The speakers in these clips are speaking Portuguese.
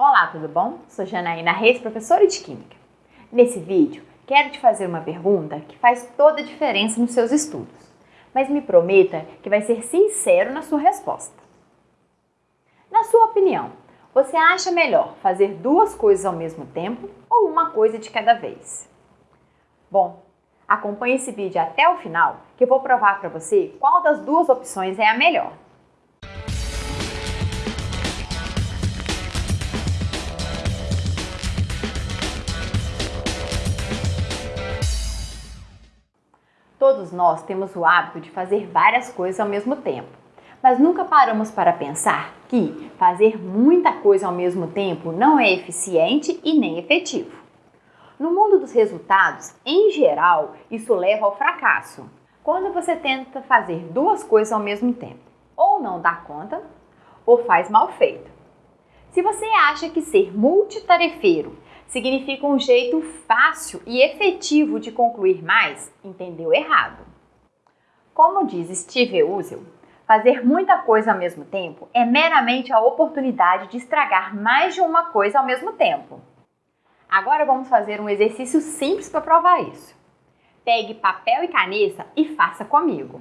Olá, tudo bom? Sou Janaína Reis, professora de Química. Nesse vídeo, quero te fazer uma pergunta que faz toda a diferença nos seus estudos, mas me prometa que vai ser sincero na sua resposta. Na sua opinião, você acha melhor fazer duas coisas ao mesmo tempo ou uma coisa de cada vez? Bom, acompanhe esse vídeo até o final que eu vou provar para você qual das duas opções é a melhor. Todos nós temos o hábito de fazer várias coisas ao mesmo tempo, mas nunca paramos para pensar que fazer muita coisa ao mesmo tempo não é eficiente e nem efetivo. No mundo dos resultados, em geral, isso leva ao fracasso. Quando você tenta fazer duas coisas ao mesmo tempo, ou não dá conta, ou faz mal feito. Se você acha que ser multitarefeiro significa um jeito fácil e efetivo de concluir mais, entendeu errado. Como diz Steve Uzel, fazer muita coisa ao mesmo tempo é meramente a oportunidade de estragar mais de uma coisa ao mesmo tempo. Agora vamos fazer um exercício simples para provar isso. Pegue papel e caneta e faça comigo.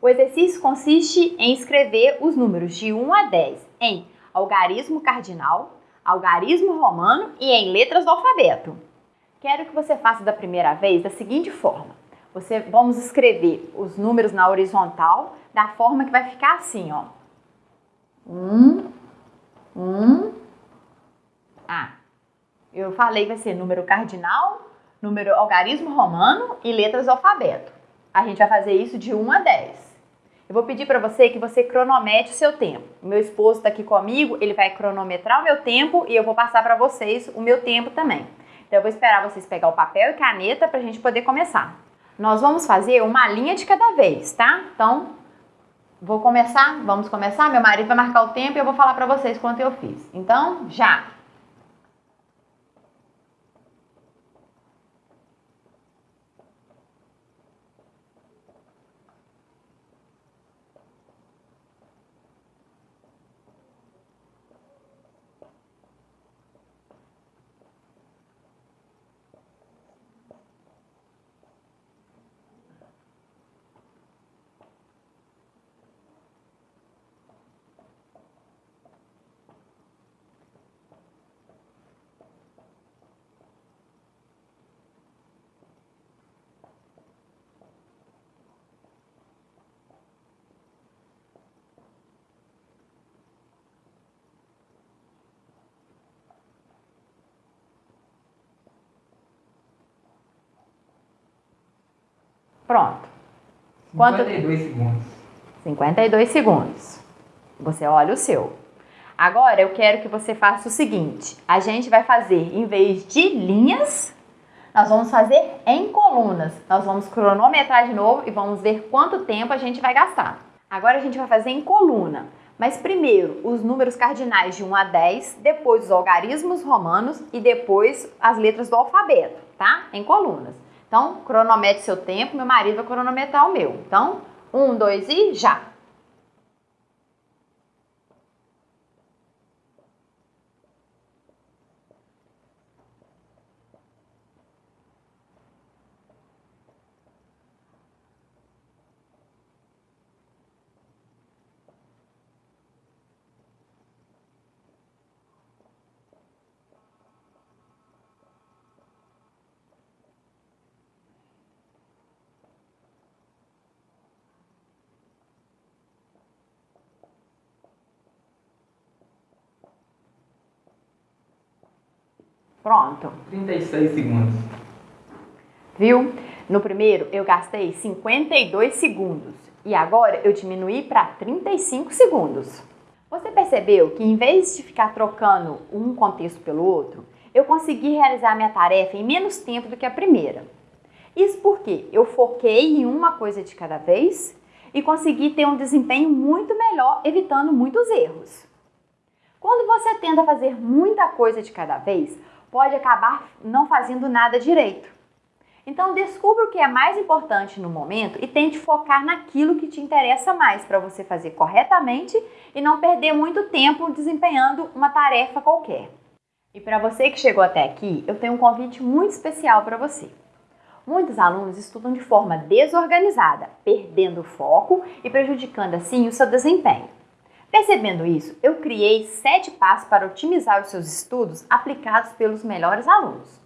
O exercício consiste em escrever os números de 1 a 10 em algarismo cardinal algarismo romano e em letras do alfabeto. Quero que você faça da primeira vez da seguinte forma. Você, vamos escrever os números na horizontal da forma que vai ficar assim, ó. Um, um, ah. Eu falei que vai ser número cardinal, número algarismo romano e letras do alfabeto. A gente vai fazer isso de 1 a 10. Eu vou pedir para você que você cronometre o seu tempo. Meu esposo está aqui comigo, ele vai cronometrar o meu tempo e eu vou passar para vocês o meu tempo também. Então eu vou esperar vocês pegar o papel e caneta para a gente poder começar. Nós vamos fazer uma linha de cada vez, tá? Então, vou começar, vamos começar. Meu marido vai marcar o tempo e eu vou falar para vocês quanto eu fiz. Então, já! Pronto. Quanto? 52 segundos. 52 segundos. Você olha o seu. Agora eu quero que você faça o seguinte: a gente vai fazer, em vez de linhas, nós vamos fazer em colunas. Nós vamos cronometrar de novo e vamos ver quanto tempo a gente vai gastar. Agora a gente vai fazer em coluna. Mas primeiro os números cardinais de 1 a 10, depois os algarismos romanos e depois as letras do alfabeto, tá? Em colunas. Então, cronometre seu tempo, meu marido vai cronometrar o meu. Então, um, dois e já! Pronto. 36 segundos. Viu? No primeiro eu gastei 52 segundos e agora eu diminuí para 35 segundos. Você percebeu que em vez de ficar trocando um contexto pelo outro, eu consegui realizar minha tarefa em menos tempo do que a primeira. Isso porque eu foquei em uma coisa de cada vez e consegui ter um desempenho muito melhor, evitando muitos erros. Quando você tenta fazer muita coisa de cada vez, pode acabar não fazendo nada direito. Então, descubra o que é mais importante no momento e tente focar naquilo que te interessa mais para você fazer corretamente e não perder muito tempo desempenhando uma tarefa qualquer. E para você que chegou até aqui, eu tenho um convite muito especial para você. Muitos alunos estudam de forma desorganizada, perdendo o foco e prejudicando assim o seu desempenho. Percebendo isso, eu criei sete passos para otimizar os seus estudos aplicados pelos melhores alunos.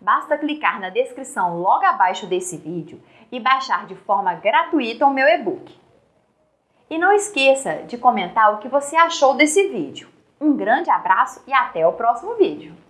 Basta clicar na descrição logo abaixo desse vídeo e baixar de forma gratuita o meu e-book. E não esqueça de comentar o que você achou desse vídeo. Um grande abraço e até o próximo vídeo!